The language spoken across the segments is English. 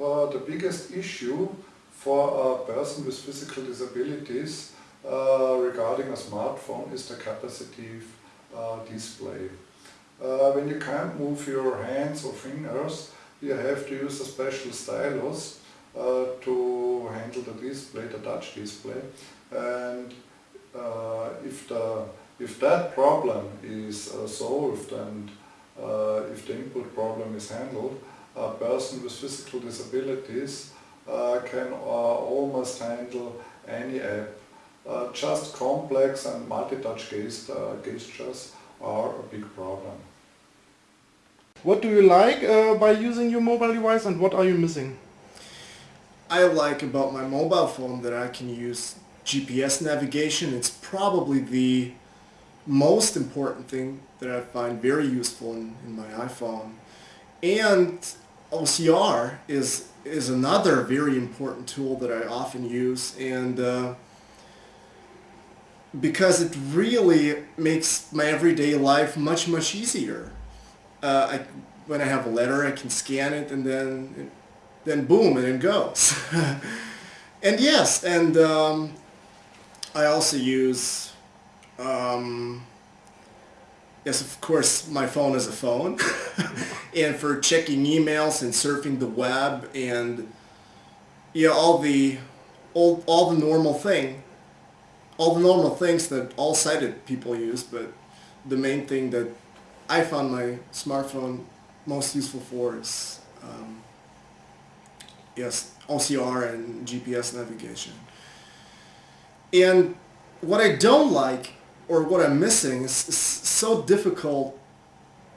uh, the biggest issue for a person with physical disabilities uh, regarding a smartphone is the capacitive uh, display. Uh, when you can't move your hands or fingers, you have to use a special stylus uh, to handle the display, the touch display. And uh, if, the, if that problem is solved and if the input problem is handled, a person with physical disabilities uh, can almost handle any app. just complex and multi-touch gestures are a big problem. What do you like uh, by using your mobile device and what are you missing? I like about my mobile phone that I can use GPS navigation. It's probably the most important thing that I find very useful in, in my iPhone. And OCR is is another very important tool that I often use and uh, because it really makes my everyday life much much easier uh, I, when I have a letter, I can scan it and then, then boom, and it goes. and yes, and um, I also use, um, yes, of course, my phone is a phone. and for checking emails and surfing the web and yeah, all the all, all the normal thing, all the normal things that all sighted people use, but the main thing that I found my smartphone most useful for is um, yes OCR and GPS navigation. And what I don't like or what I'm missing is, is so difficult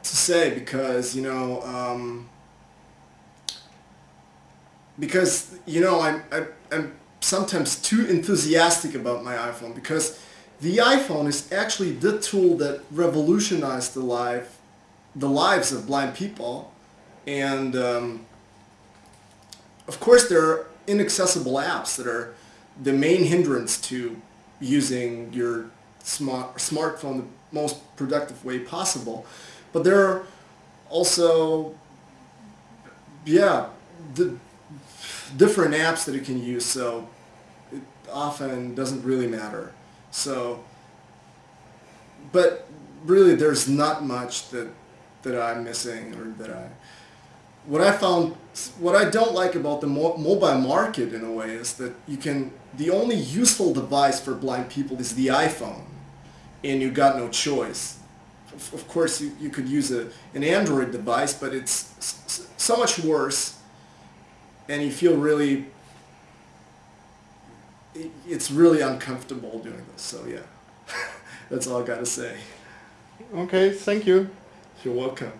to say because you know um, because you know I'm, I, I'm sometimes too enthusiastic about my iPhone because the iPhone is actually the tool that revolutionized the life, the lives of blind people. And um, of course there are inaccessible apps that are the main hindrance to using your smart smartphone the most productive way possible. But there are also, yeah, the different apps that you can use, so it often doesn't really matter. So, but really there's not much that, that I'm missing or that I, what I found, what I don't like about the mo mobile market in a way is that you can, the only useful device for blind people is the iPhone and you got no choice. Of, of course you, you could use a, an Android device but it's so much worse and you feel really it's really uncomfortable doing this. So yeah, that's all I got to say. Okay, thank you. You're welcome.